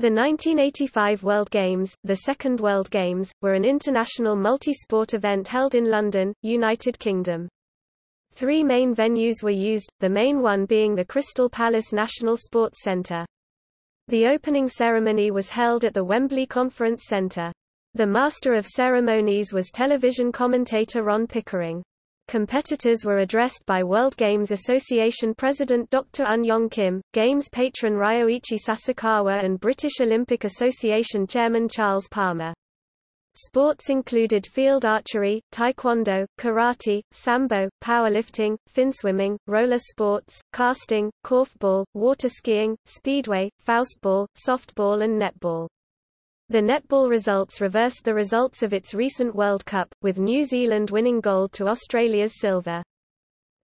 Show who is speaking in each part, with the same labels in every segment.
Speaker 1: The 1985 World Games, the second World Games, were an international multi-sport event held in London, United Kingdom. Three main venues were used, the main one being the Crystal Palace National Sports Centre. The opening ceremony was held at the Wembley Conference Centre. The master of ceremonies was television commentator Ron Pickering. Competitors were addressed by World Games Association President Dr. Un Yong Kim, Games patron Ryoichi Sasakawa and British Olympic Association Chairman Charles Palmer. Sports included field archery, taekwondo, karate, sambo, powerlifting, finswimming, roller sports, casting, korfball, water skiing, speedway, faustball, softball and netball. The netball results reversed the results of its recent World Cup, with New Zealand winning gold to Australia's silver.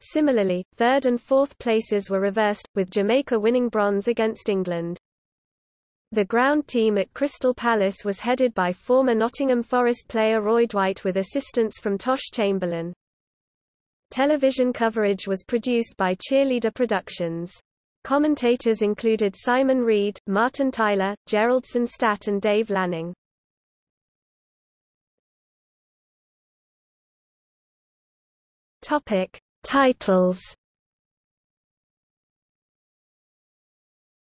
Speaker 1: Similarly, third and fourth places were reversed, with Jamaica winning bronze against England. The ground team at Crystal Palace was headed by former Nottingham Forest player Roy Dwight with assistance from Tosh Chamberlain. Television coverage was produced by Cheerleader Productions. Commentators included Simon Reed, Martin Tyler, Gerald Sinstadt and Dave Lanning. Topic: Titles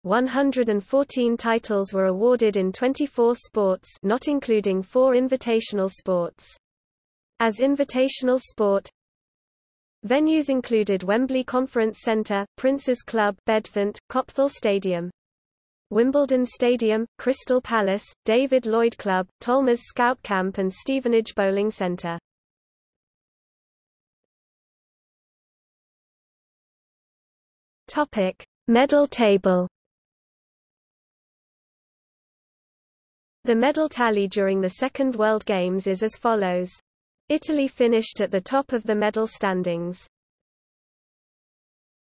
Speaker 1: 114 titles were awarded in 24 sports not including four invitational sports. As invitational sport, Venues included Wembley Conference Centre, Prince's Club Bedfont, Copthall Stadium. Wimbledon Stadium, Crystal Palace, David Lloyd Club, Tolmers Scout Camp and Stevenage Bowling Centre. Topic: Medal table. The medal tally during the Second World Games is as follows. Italy finished at the top of the medal standings.